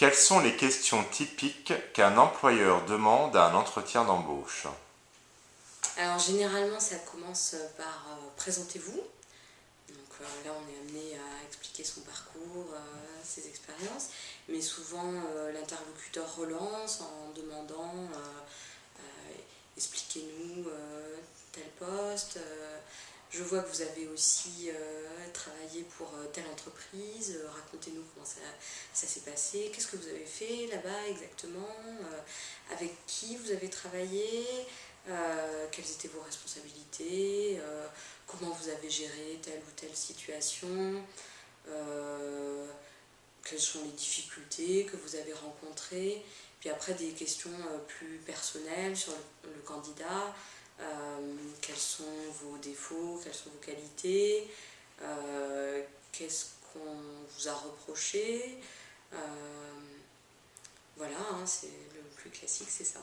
Quelles sont les questions typiques qu'un employeur demande à un entretien d'embauche? Alors généralement ça commence par euh, présentez-vous. Donc euh, là on est amené à expliquer son parcours, euh, ses expériences, mais souvent l'interlocuteur relance en demandant expliquez-nous tel poste, je vois que vous avez aussi pour euh, telle entreprise, euh, racontez-nous comment ça, s'est passé, qu'est-ce que vous avez fait là-bas exactement, avec qui vous avez travaillé, quelles étaient vos responsabilités, comment vous avez géré telle ou telle situation, quelles sont les difficultés que vous avez rencontrées, puis après des questions plus personnelles sur le candidat, euh, quels sont vos défauts, quelles sont vos qualités, euh, qu'est-ce qu'on vous a reproché? Euh, voilà, hein, c'est le plus classique, c'est ça.